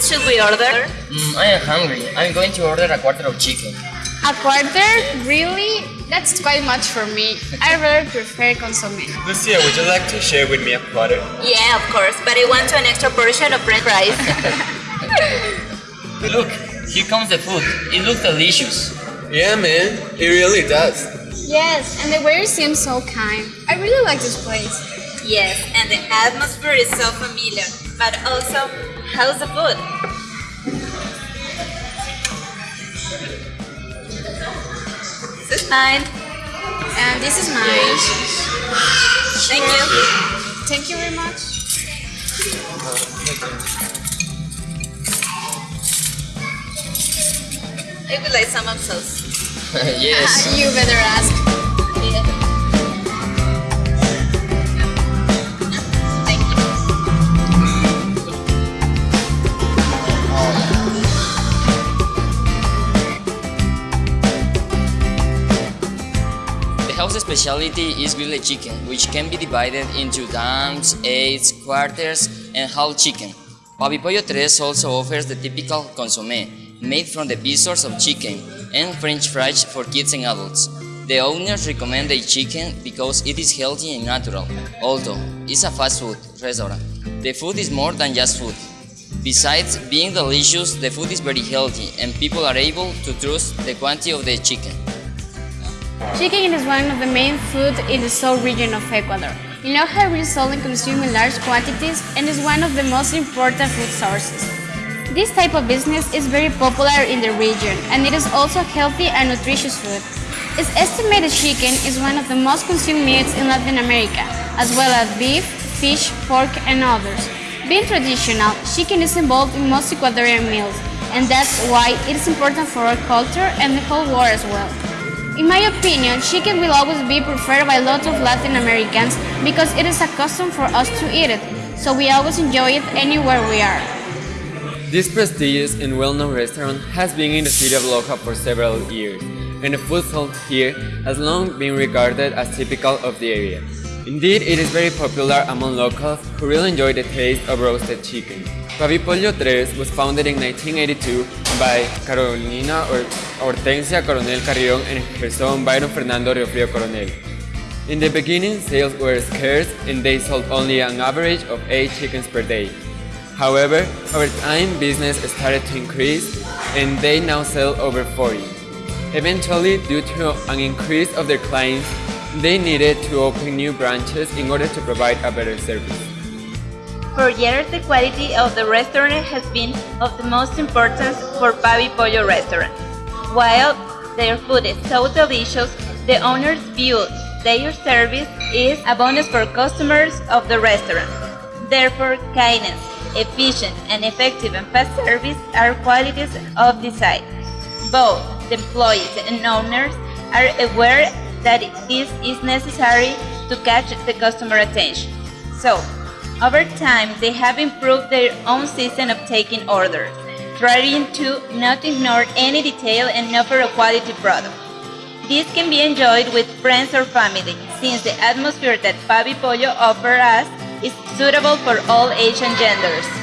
should we order? Mm, I am hungry. I'm going to order a quarter of chicken. A quarter? Really? That's quite much for me. I rather prefer consomme. Lucia, would you like to share with me a quarter? Yeah, of course, but I want an extra portion of bread rice. Look, here comes the food. It looks delicious. Yeah, man, it really does. Yes, and the waiter seems so kind. I really like this place. Yes, and the atmosphere is so familiar. But also, how's the food? This is mine. And this is mine. Thank you. Thank you very much. I would like some of sauce. yes. you better ask. Specialty is grilled chicken, which can be divided into dams, eights, quarters, and whole chicken. Papi Pollo Tres also offers the typical consommé, made from the pieces of chicken, and french fries for kids and adults. The owners recommend the chicken because it is healthy and natural, although it's a fast food restaurant. The food is more than just food. Besides being delicious, the food is very healthy and people are able to trust the quantity of the chicken. Chicken is one of the main foods in the south region of Ecuador. In Loja, we sold and consumed in large quantities and is one of the most important food sources. This type of business is very popular in the region and it is also healthy and nutritious food. It's estimated chicken is one of the most consumed meats in Latin America, as well as beef, fish, pork, and others. Being traditional, chicken is involved in most Ecuadorian meals, and that's why it is important for our culture and the whole world as well. In my opinion, chicken will always be preferred by lots of Latin Americans because it is a custom for us to eat it, so we always enjoy it anywhere we are. This prestigious and well-known restaurant has been in the city of Loja for several years, and the food sold here has long been regarded as typical of the area. Indeed, it is very popular among locals who really enjoy the taste of roasted chicken. Pollo Tres was founded in 1982 by Carolina Hor- Hortensia Coronel Carrion and her son Byron Fernando Riofrio Coronel. In the beginning, sales were scarce and they sold only an average of 8 chickens per day. However, over time, business started to increase and they now sell over 40. Eventually, due to an increase of their clients, they needed to open new branches in order to provide a better service. For years, the quality of the restaurant has been of the most importance for Pavi Pollo restaurant. While their food is so delicious, the owners view their service is a bonus for customers of the restaurant. Therefore, kindness, efficient and effective and fast service are qualities of the site. Both the employees and owners are aware that this is necessary to catch the customer attention. So, over time, they have improved their own system of taking orders, trying to not ignore any detail and offer a quality product. This can be enjoyed with friends or family, since the atmosphere that Pavi Pollo offers us is suitable for all age and genders.